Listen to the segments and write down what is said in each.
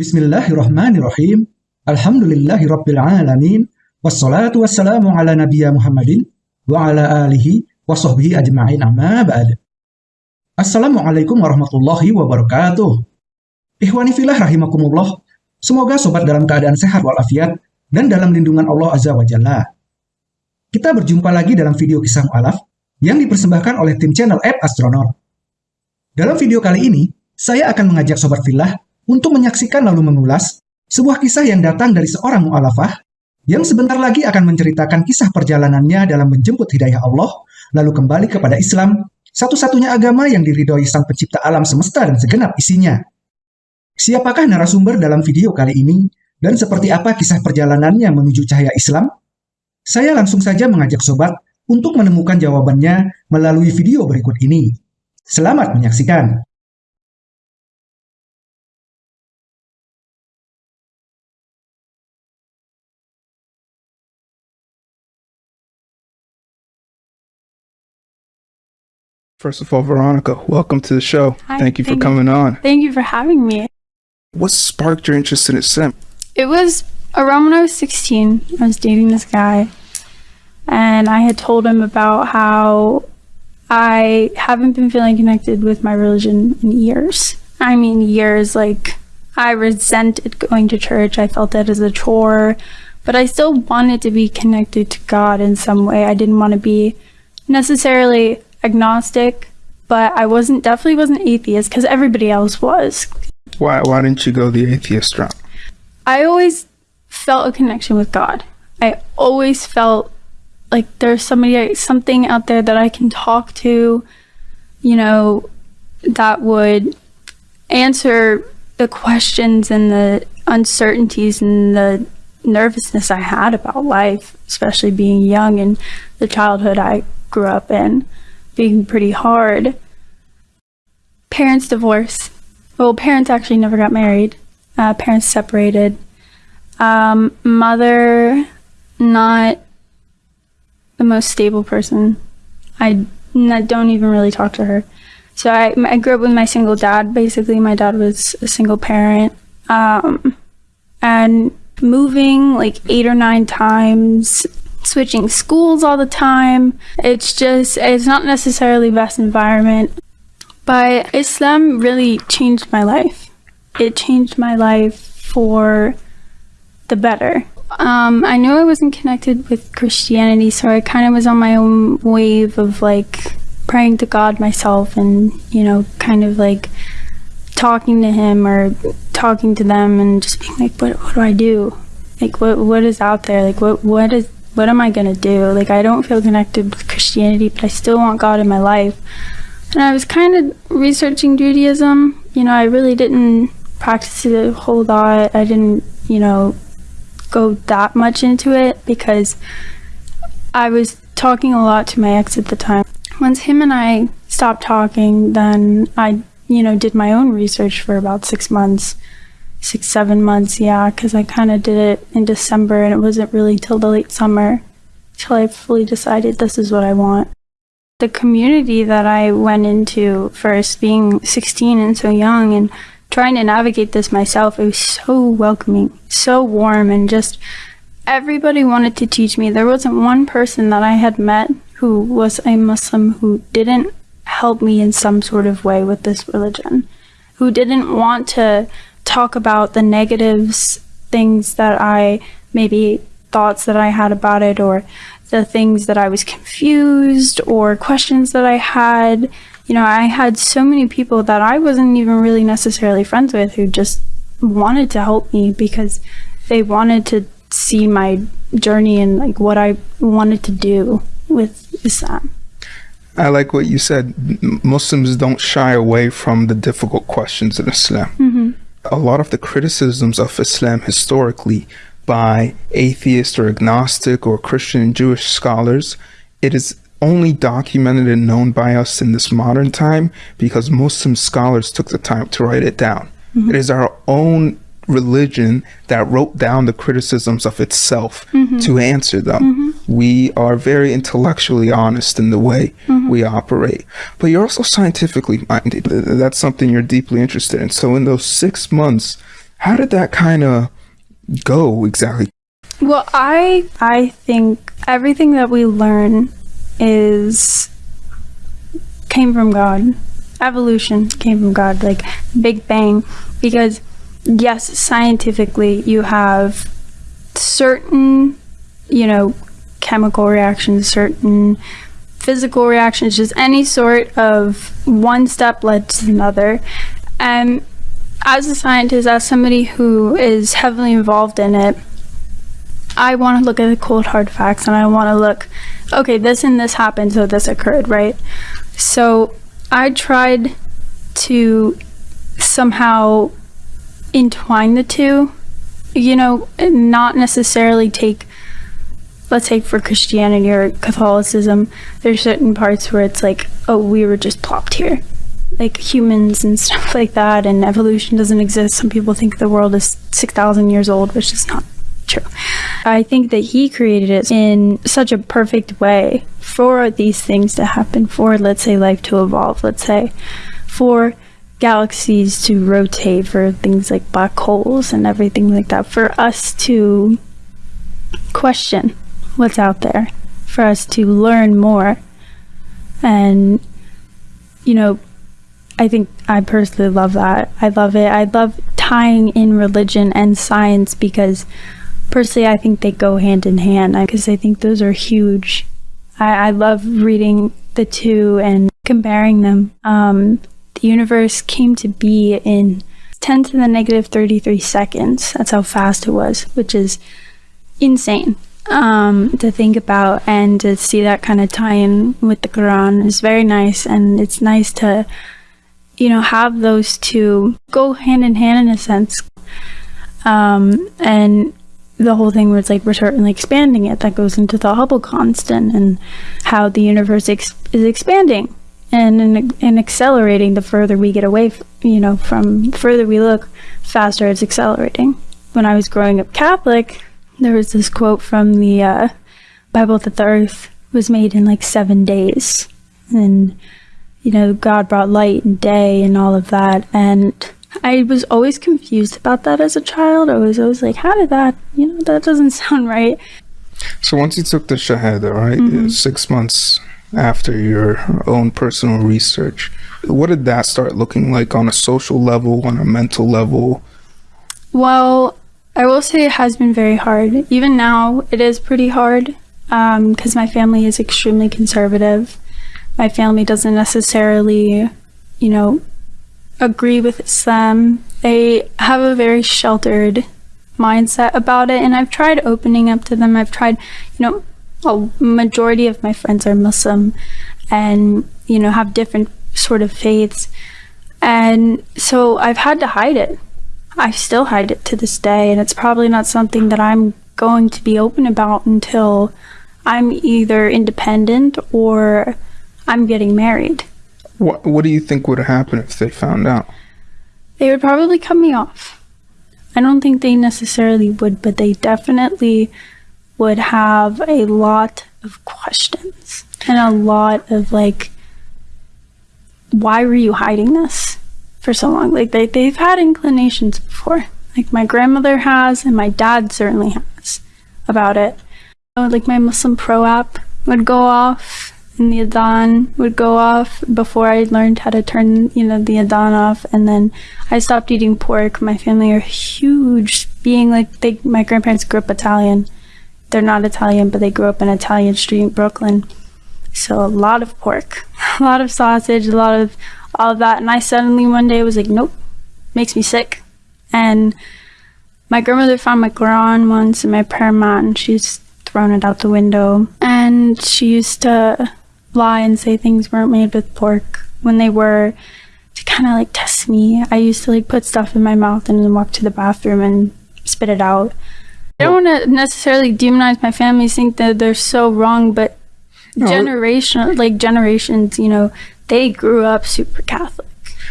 Bismillahirrahmanirrahim. Alhamdulillahirrabbilalamin. Wassalatu wassalamu ala nabiya Muhammadin wa ala alihi wa sahbihi ajma'in amma ba'd. Assalamualaikum warahmatullahi wabarakatuh. Ikhwani filah rahimakumullah. Semoga sobat dalam keadaan sehat walafiat dan dalam lindungan Allah Azza wa Jalla. Kita berjumpa lagi dalam video kisah mu'alaf yang dipersembahkan oleh tim channel App Astronaut. Dalam video kali ini, saya akan mengajak sobat filah untuk menyaksikan lalu mengulas sebuah kisah yang datang dari seorang mu'alafah yang sebentar lagi akan menceritakan kisah perjalanannya dalam menjemput hidayah Allah, lalu kembali kepada Islam, satu-satunya agama yang diridhoi sang pencipta alam semesta dan segenap isinya. Siapakah narasumber dalam video kali ini, dan seperti apa kisah perjalanannya menuju cahaya Islam? Saya langsung saja mengajak sobat untuk menemukan jawabannya melalui video berikut ini. Selamat menyaksikan! First of all, Veronica, welcome to the show. Hi, thank you for thank you. coming on. Thank you for having me. What sparked your interest in Islam? It was around when I was 16. I was dating this guy, and I had told him about how I haven't been feeling connected with my religion in years. I mean, years like I resented going to church, I felt that as a chore, but I still wanted to be connected to God in some way. I didn't want to be necessarily agnostic, but I wasn't definitely wasn't atheist because everybody else was. Why why didn't you go the atheist route? I always felt a connection with God. I always felt like there's somebody, something out there that I can talk to, you know, that would answer the questions and the uncertainties and the nervousness I had about life, especially being young and the childhood I grew up in, being pretty hard. Parents divorce. Well, parents actually never got married. Uh, parents separated. Um, mother, not the most stable person. I don't even really talk to her. So I, I grew up with my single dad. Basically, my dad was a single parent. Um, and moving like eight or nine times, switching schools all the time. It's just, it's not necessarily best environment. But Islam really changed my life. It changed my life for the better. Um, I knew I wasn't connected with Christianity, so I kind of was on my own wave of like praying to God myself and, you know, kind of like talking to Him or talking to them and just being like, what, what do I do? Like, what, what is out there? Like, what, what is, what am I gonna do? Like, I don't feel connected with Christianity, but I still want God in my life. And I was kind of researching Judaism. You know, I really didn't practice it a whole lot. I didn't, you know, go that much into it because I was talking a lot to my ex at the time. Once him and I stopped talking, then I, you know, did my own research for about six months, six, seven months, yeah, because I kind of did it in December and it wasn't really till the late summer till I fully decided this is what I want. The community that I went into first, being 16 and so young, and trying to navigate this myself, it was so welcoming, so warm, and just everybody wanted to teach me. There wasn't one person that I had met who was a Muslim who didn't help me in some sort of way with this religion, who didn't want to talk about the negatives, things that I maybe thoughts that I had about it, or the things that I was confused, or questions that I had you know, I had so many people that I wasn't even really necessarily friends with who just wanted to help me because they wanted to see my journey and like what I wanted to do with Islam. I like what you said. Muslims don't shy away from the difficult questions in Islam. Mm-hmm. A lot of the criticisms of Islam historically by atheist or agnostic or Christian and Jewish scholars, it is only documented and known by us in this modern time because Muslim scholars took the time to write it down. Mm-hmm. It is our own religion that wrote down the criticisms of itself mm-hmm. to answer them. Mm-hmm. We are very intellectually honest in the way mm-hmm. we operate, but you're also scientifically minded. That's something you're deeply interested in. So, in those six months How did that kind of go exactly? Well, I I think everything that we learn is came from God. Evolution came from God, like Big Bang, because yes, scientifically you have certain, you know, chemical reactions, certain physical reactions, just any sort of one step led to another. And as a scientist, as somebody who is heavily involved in it, I want to look at the cold hard facts and I want to look, okay, this and this happened, so this occurred, right? So I tried to somehow entwine the two, you know, not necessarily take, let's say for Christianity or Catholicism, there's certain parts where it's like, oh, we were just plopped here. Like humans and stuff like that, and evolution doesn't exist. Some people think the world is 6,000 years old, which is not true. I think that he created it in such a perfect way for these things to happen, for, let's say, life to evolve, let's say, for galaxies to rotate, for things like black holes and everything like that, for us to question what's out there, for us to learn more. And, you know, I think I personally love that. I love it. I love tying in religion and science because personally I think they go hand in hand because I think those are huge. I, I love reading the two and comparing them. Um, the universe came to be in 10 to the negative 33 seconds. That's how fast it was, which is insane um, to think about and to see that kind of tie in with the Quran is very nice. And it's nice to, you know, have those two go hand in hand in a sense. Um, and the whole thing was like we're certainly expanding it that goes into the Hubble constant and how the universe ex- is expanding and, in, and accelerating the further we get away f- you know from further we look faster it's accelerating when i was growing up catholic there was this quote from the uh, bible that the earth was made in like seven days and you know god brought light and day and all of that and I was always confused about that as a child. I was always like, how did that, you know, that doesn't sound right. So once you took the Shahada, right, Mm-hmm. six months after your own personal research, what did that start looking like on a social level, on a mental level? Well, I will say it has been very hard. Even now, it is pretty hard um, because my family is extremely conservative. My family doesn't necessarily, you know, agree with Islam. They have a very sheltered mindset about it, and I've tried opening up to them. I've tried, you know, a majority of my friends are Muslim and, you know, have different sort of faiths. And so I've had to hide it. I still hide it to this day, and it's probably not something that I'm going to be open about until I'm either independent or I'm getting married. What What do you think would happen if they found out? They would probably cut me off. I don't think they necessarily would, but they definitely would have a lot of questions and a lot of like, why were you hiding this for so long? Like they they've had inclinations before, like my grandmother has, and my dad certainly has about it. Like my Muslim Pro app would go off and the adhan would go off before I learned how to turn, you know, the adhan off. And then I stopped eating pork. My family are huge, being like they, my grandparents grew up Italian. They're not Italian, but they grew up in Italian Street in Brooklyn. So a lot of pork, a lot of sausage, a lot of all of that. And I suddenly one day was like, nope, makes me sick. And my grandmother found my Quran once in my prayer and she's thrown it out the window. And she used to lie and say things weren't made with pork when they were to kind of like test me. I used to like put stuff in my mouth and then walk to the bathroom and spit it out. I don't want to necessarily demonize my family, think that they're so wrong, but No. generation, like generations, you know, they grew up super Catholic.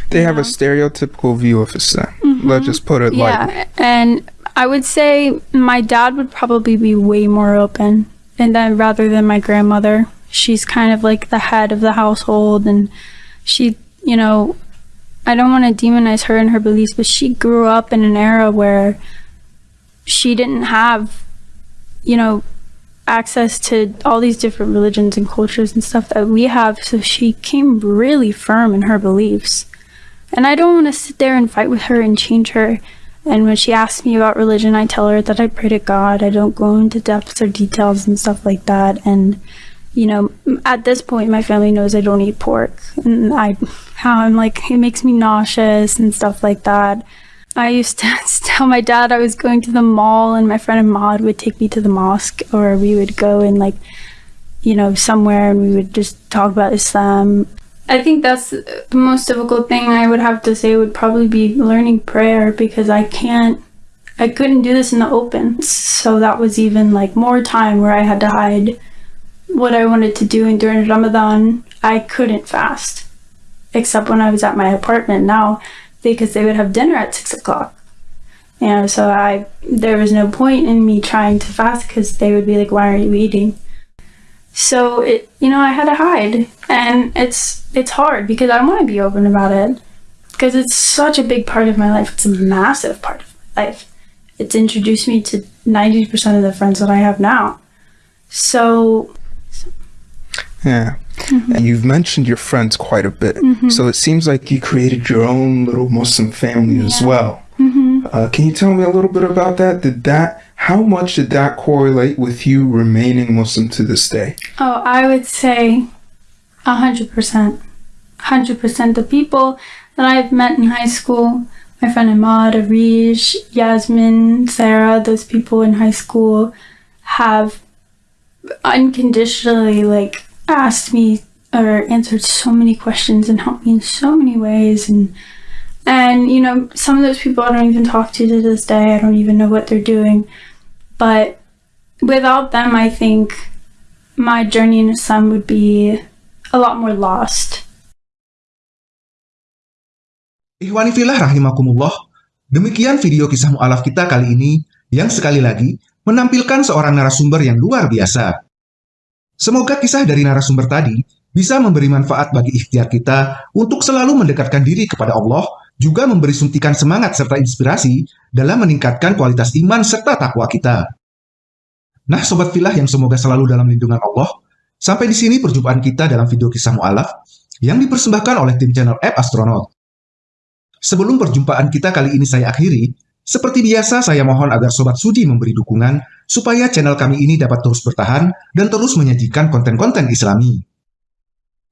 They have a stereotypical view of Islam. Mm-hmm. Let's just put it like Yeah, and I would say my dad would probably be way more open, and then rather than my grandmother, she's kind of like the head of the household, and she, you know, I don't want to demonize her and her beliefs, but she grew up in an era where she didn't have, you know, access to all these different religions and cultures and stuff that we have. So she came really firm in her beliefs. And I don't want to sit there and fight with her and change her. And when she asks me about religion, I tell her that I pray to God. I don't go into depths or details and stuff like that. And, you know, at this point, my family knows I don't eat pork. And I, how I'm like, it makes me nauseous and stuff like that. I used to tell my dad I was going to the mall, and my friend Ahmad would take me to the mosque, or we would go and, like, you know, somewhere and we would just talk about Islam. I think that's the most difficult thing I would have to say would probably be learning prayer because I can't, I couldn't do this in the open. So that was even like more time where I had to hide what I wanted to do. And during Ramadan, I couldn't fast except when I was at my apartment now because they would have dinner at six o'clock. You know, so I, there was no point in me trying to fast because they would be like, why are you eating? So it, you know, I had to hide, and it's it's hard because I want to be open about it because it's such a big part of my life. It's a massive part of my life. It's introduced me to ninety percent of the friends that I have now. So, Yeah. And you've mentioned your friends quite a bit. Mm-hmm. So it seems like you created your own little Muslim family as Yeah. well. Mm-hmm. Uh, can you tell me a little bit about that? Did that, how much did that correlate with you remaining Muslim to this day? oh, I would say a hundred percent, hundred percent. The people that I've met in high school, my friend Ahmad, Arish, Yasmin, Sarah, those people in high school have unconditionally like asked me or answered so many questions and helped me in so many ways. And and you know some of those people I don't even talk to to this day I don't even know what they're doing. But without them I think my journey in Islam would be a lot more lost. Ikhwani rahimakumullah, demikian video kisah mu'alaf kita kali ini yang sekali lagi menampilkan seorang narasumber yang luar biasa. Semoga kisah dari narasumber tadi bisa memberi manfaat bagi ikhtiar kita untuk selalu mendekatkan diri kepada Allah, juga memberi suntikan semangat serta inspirasi dalam meningkatkan kualitas iman serta takwa kita. Nah, sobat filah yang semoga selalu dalam lindungan Allah, sampai di sini perjumpaan kita dalam video kisah mu'alaf yang dipersembahkan oleh tim channel App Astronaut. Sebelum perjumpaan kita kali ini saya akhiri, seperti biasa saya mohon agar Sobat Sudi memberi dukungan supaya channel kami ini dapat terus bertahan dan terus menyajikan konten-konten islami.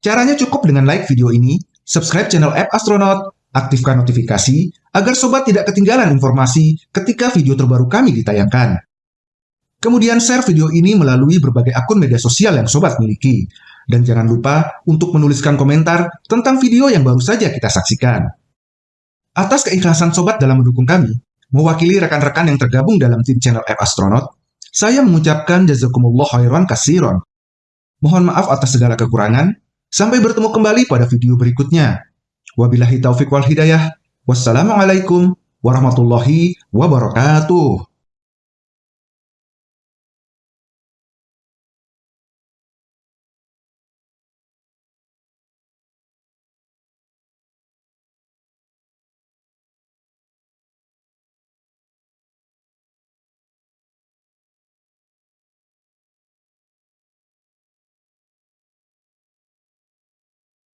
Caranya cukup dengan like video ini, subscribe channel App Astronaut, aktifkan notifikasi agar Sobat tidak ketinggalan informasi ketika video terbaru kami ditayangkan. Kemudian share video ini melalui berbagai akun media sosial yang Sobat miliki. Dan jangan lupa untuk menuliskan komentar tentang video yang baru saja kita saksikan. Atas keikhlasan sobat dalam mendukung kami, mewakili rekan-rekan yang tergabung dalam tim channel App Astronaut, saya mengucapkan jazakumullah khairan kasiron. Mohon maaf atas segala kekurangan. Sampai bertemu kembali pada video berikutnya. Wabillahi taufik wal hidayah. Wassalamualaikum warahmatullahi wabarakatuh.